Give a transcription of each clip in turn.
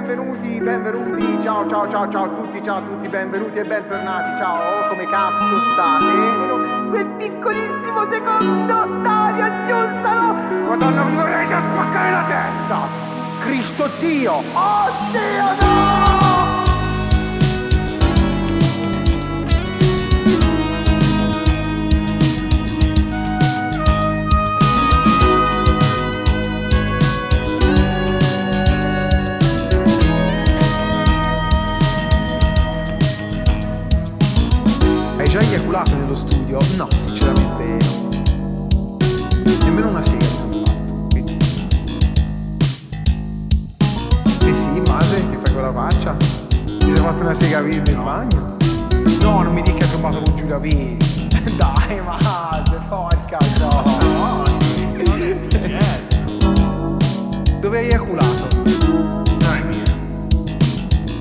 benvenuti, benvenuti, ciao ciao ciao ciao a tutti, ciao a tutti, benvenuti e bentornati, ciao, come cazzo state? Quel piccolissimo secondo, Dario, aggiustalo! Madonna, mi vorrei già spaccare la testa! Cristo Dio! Oh Dio, no! Già eiaculato nello studio? No, sinceramente no. Nemmeno una sega mi sono fatto. quindi. Eh sì, madre, che fai con la faccia? Ti sei fatto una sega nel bagno? No, non mi dica che hai trovato con Giulia P. Dai, madre, porca no. Non è successo. Dove hai eiaculato?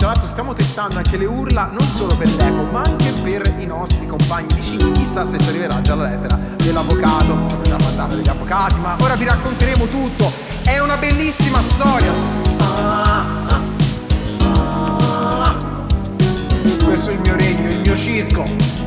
Tra l'altro stiamo testando anche le urla non solo per l'eco ma anche per i nostri compagni vicini. Chissà se ci arriverà già la lettera dell'avvocato. Abbiamo già mandato degli avvocati, ma ora vi racconteremo tutto. È una bellissima storia. Questo è il mio regno, il mio circo.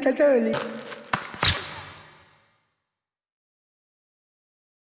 Tatoli.